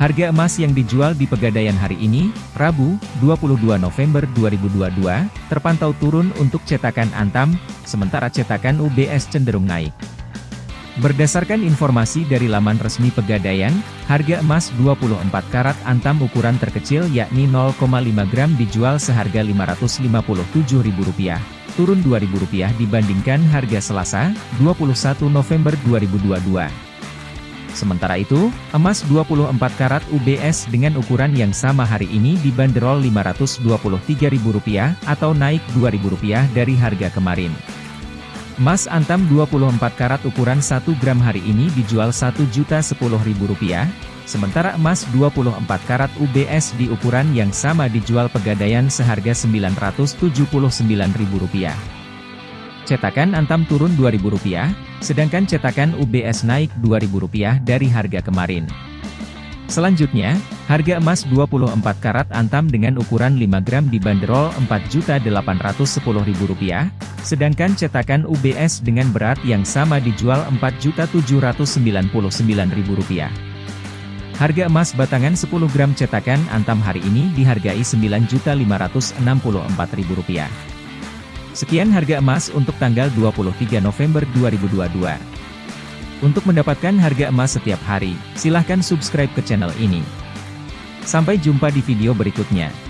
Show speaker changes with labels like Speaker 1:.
Speaker 1: Harga emas yang dijual di Pegadaian hari ini, Rabu, 22 November 2022, terpantau turun untuk cetakan Antam, sementara cetakan UBS cenderung naik. Berdasarkan informasi dari laman resmi Pegadaian, harga emas 24 karat Antam ukuran terkecil yakni 0,5 gram dijual seharga Rp557.000, turun Rp2.000 dibandingkan harga Selasa, 21 November 2022. Sementara itu, emas 24 karat UBS dengan ukuran yang sama hari ini dibanderol Rp523.000 atau naik Rp2.000 dari harga kemarin. Emas antam 24 karat ukuran 1 gram hari ini dijual Rp1.010.000, sementara emas 24 karat UBS di ukuran yang sama dijual pegadaian seharga Rp979.000. Cetakan Antam turun Rp2.000, sedangkan cetakan UBS naik Rp2.000 dari harga kemarin. Selanjutnya, harga emas 24 karat Antam dengan ukuran 5 gram dibanderol Rp4.810.000, sedangkan cetakan UBS dengan berat yang sama dijual Rp4.799.000. Harga emas batangan 10 gram cetakan Antam hari ini dihargai Rp9.564.000. Sekian harga emas untuk tanggal 23 November 2022. Untuk mendapatkan harga emas setiap hari, silahkan subscribe ke channel ini. Sampai jumpa di video berikutnya.